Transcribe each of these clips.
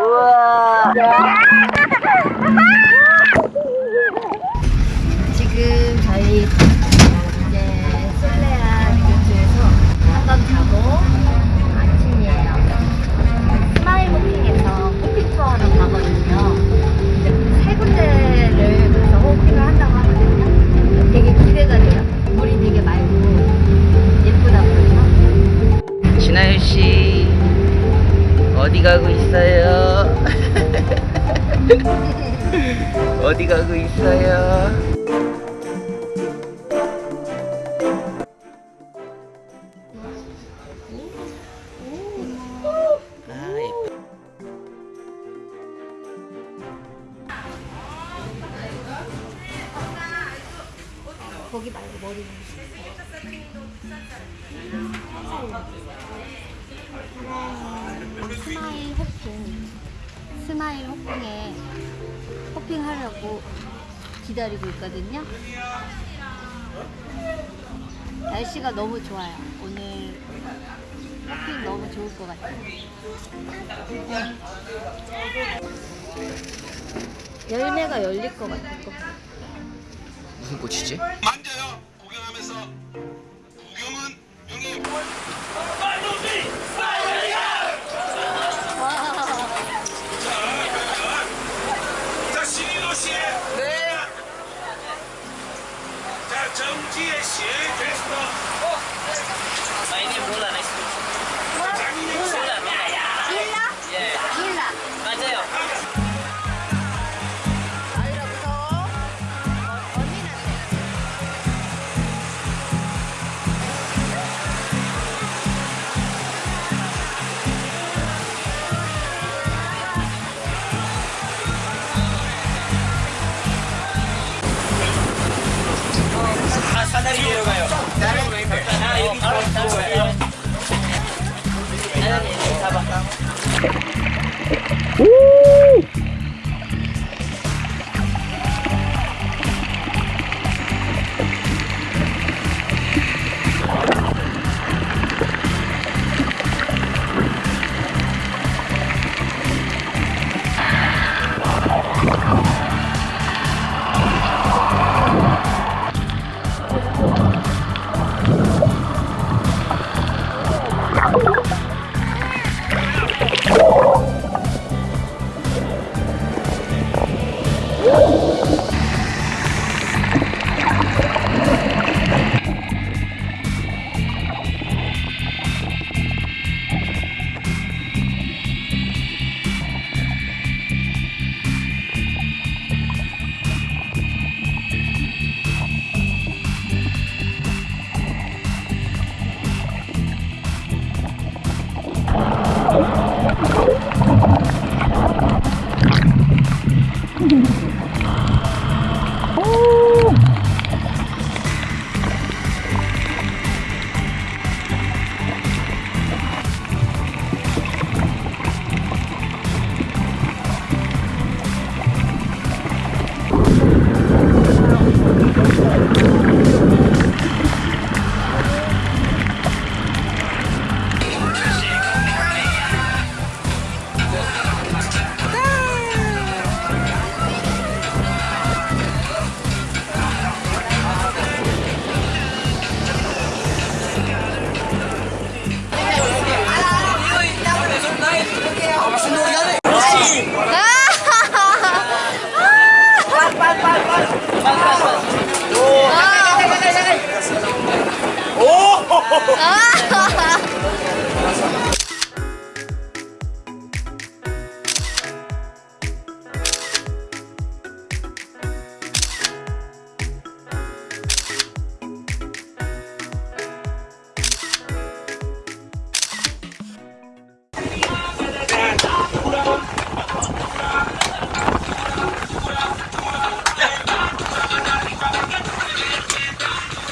Uau! 어디 가고 있어요? 거기 말고 머리 스마일 호프 스마일 호핑에 hopping하려고 기다리고 있거든요. 날씨가 너무 좋아요. 오늘 hopping 너무 좋을 것 같아요. 열매가 열릴 것 같아요. 무슨 꽃이지? お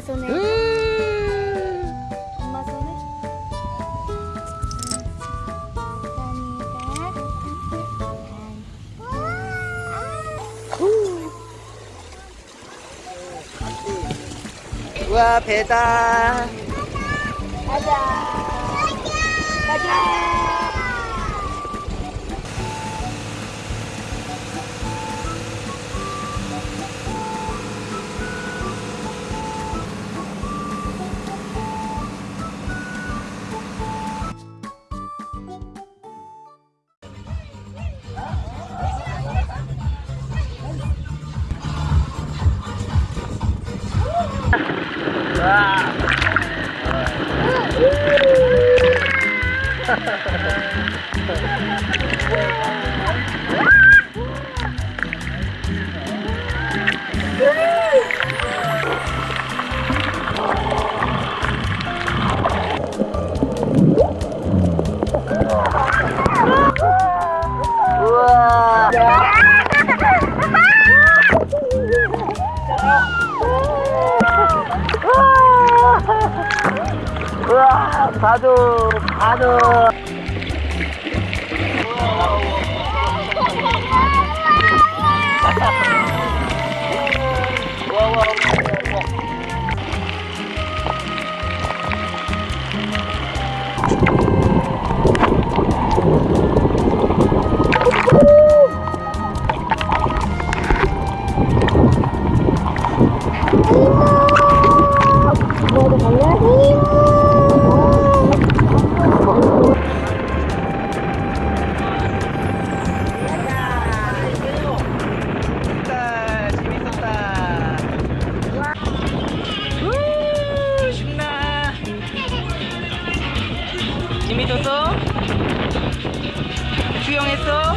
엄마 손에. 엄마 손에. 우와 배다. 가자. 가자. 우와. 우와 바둑 재밌었어? 수영했어?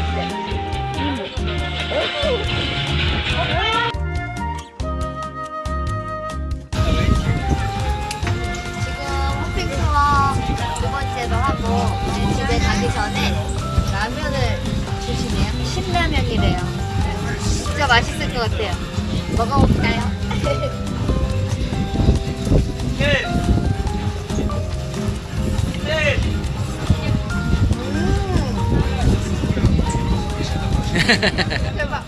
지금 호핑 투어 두 번째로 하고 이제 집에 가기 전에 라면을 주시네요. 신라면이래요. 진짜 맛있을 것 같아요. 먹어볼까요? やば